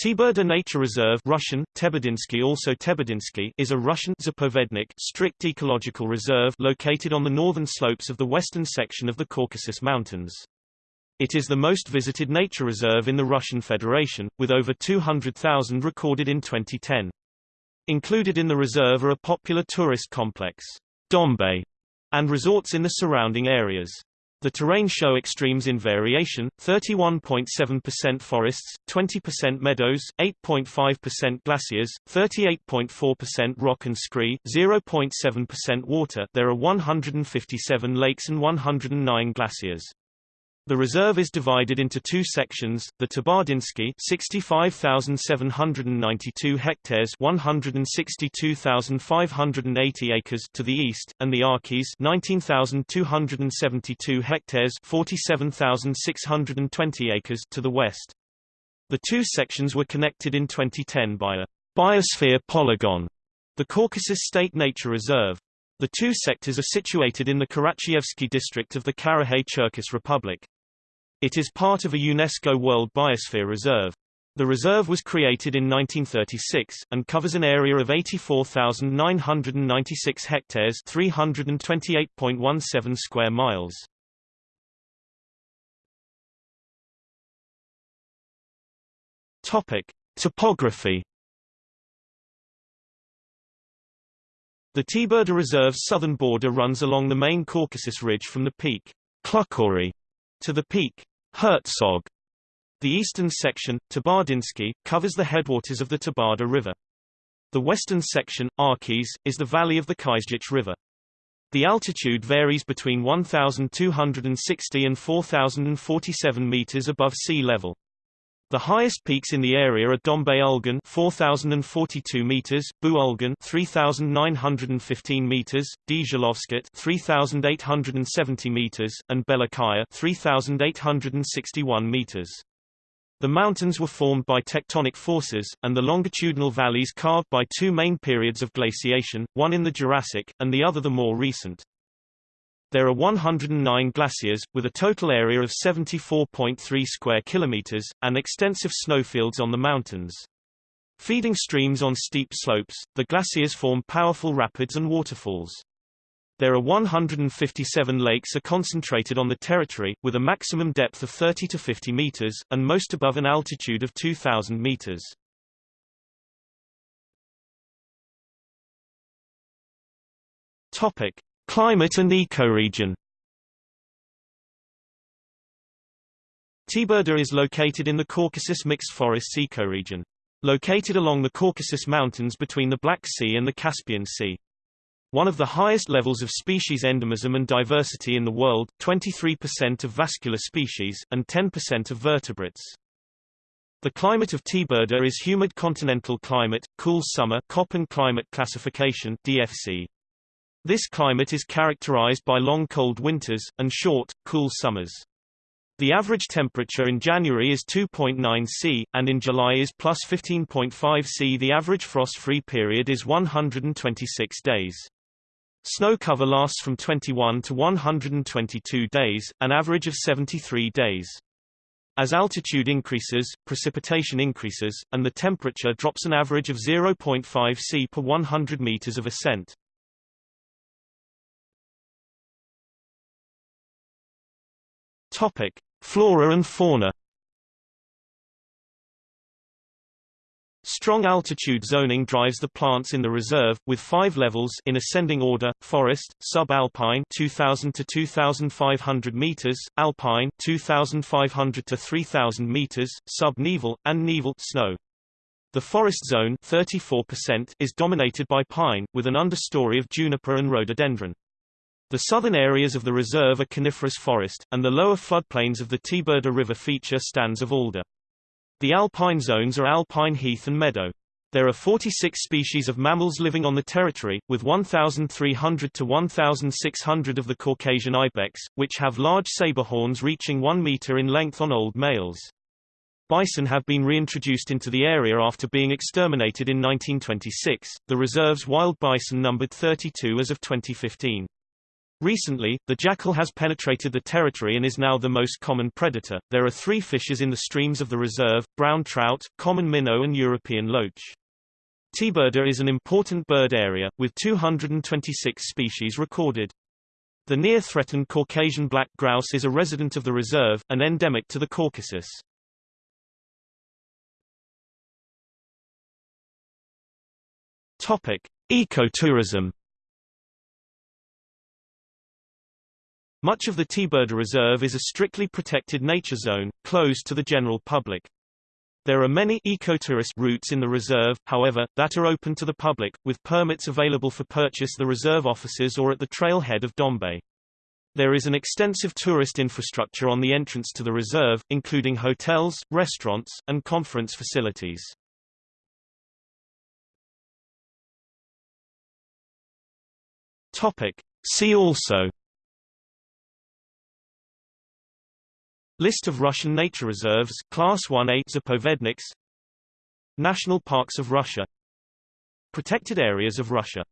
Teberda Nature Reserve Russian, Teberdinsky also Teberdinsky is a Russian Zapovednik strict ecological reserve located on the northern slopes of the western section of the Caucasus Mountains. It is the most visited nature reserve in the Russian Federation, with over 200,000 recorded in 2010. Included in the reserve are a popular tourist complex, Dombai, and resorts in the surrounding areas. The terrain show extremes in variation, 31.7% forests, 20% meadows, 8.5% glaciers, 38.4% rock and scree, 0.7% water there are 157 lakes and 109 glaciers. The reserve is divided into two sections, the Teberdinsky 65,792 hectares 162,580 acres to the east, and the Arkhyz 19,272 hectares 47,620 acres to the west. The two sections were connected in 2010 by a biosphere polygon, the Caucasus State Nature Reserve. The two sectors are situated in the Karachayevsky district of the Karachay-Cherkess Republic. It is part of a UNESCO World Biosphere Reserve. The reserve was created in 1936, and covers an area of 84,996 hectares 328.17 square miles. Topic. Topography The Teberda Reserve's southern border runs along the main Caucasus Ridge from the peak Klukhori to the peak Herzog. The eastern section, Teberdinsky, covers the headwaters of the Teberda River. The western section, Arkhyz, is the valley of the Kizgych River. The altitude varies between 1,260 and 4,047 meters above sea level. The highest peaks in the area are Dombai Ulgan 4042 meters, Bu Ulgan 3915 meters, Dzhalovskyt 3870 meters, and Belakaya 3861 meters. The mountains were formed by tectonic forces, and the longitudinal valleys carved by two main periods of glaciation, one in the Jurassic, and the other the more recent. There are 109 glaciers, with a total area of 74.3 square kilometers, and extensive snowfields on the mountains. Feeding streams on steep slopes, the glaciers form powerful rapids and waterfalls. There are 157 lakes are concentrated on the territory, with a maximum depth of 30 to 50 meters, and most above an altitude of 2,000 meters. Topic. Climate and ecoregion Teberda is located in the Caucasus Mixed Forests ecoregion. Located along the Caucasus Mountains between the Black Sea and the Caspian Sea. One of the highest levels of species endemism and diversity in the world 23% of vascular species, and 10% of vertebrates. The climate of Teberda is humid continental climate, cool summer Köppen climate classification DFC. This climate is characterized by long cold winters, and short, cool summers. The average temperature in January is 2.9 C, and in July is plus 15.5 C. The average frost-free period is 126 days. Snow cover lasts from 21 to 122 days, an average of 73 days. As altitude increases, precipitation increases, and the temperature drops an average of 0.5 C per 100 meters of ascent. Topic: Flora and fauna. Strong altitude zoning drives the plants in the reserve, with five levels in ascending order, forest, subalpine 2,000 to 2,500 meters, alpine 2,500 to 3,000 meters, subnival, and nival snow. The forest zone 34% is dominated by pine, with an understory of juniper and rhododendron. The southern areas of the reserve are coniferous forest, and the lower floodplains of the Teberda River feature stands of alder. The alpine zones are alpine heath and meadow. There are 46 species of mammals living on the territory, with 1,300 to 1,600 of the Caucasian ibex, which have large saber horns reaching 1 meter in length on old males. Bison have been reintroduced into the area after being exterminated in 1926. The reserve's wild bison numbered 32 as of 2015. Recently, the jackal has penetrated the territory and is now the most common predator. There are three fishes in the streams of the reserve, brown trout, common minnow and European loach. Teberda is an important bird area, with 226 species recorded. The near-threatened Caucasian black grouse is a resident of the reserve, and endemic to the Caucasus. Topic: Ecotourism. Much of the Teberda Reserve is a strictly protected nature zone, closed to the general public. There are many ecotourist routes in the reserve, however, that are open to the public, with permits available for purchase the reserve offices or at the trailhead of Dombai. There is an extensive tourist infrastructure on the entrance to the reserve, including hotels, restaurants, and conference facilities. Topic. See also List of Russian nature reserves Class 1A Zapovedniks. National parks of Russia. Protected areas of Russia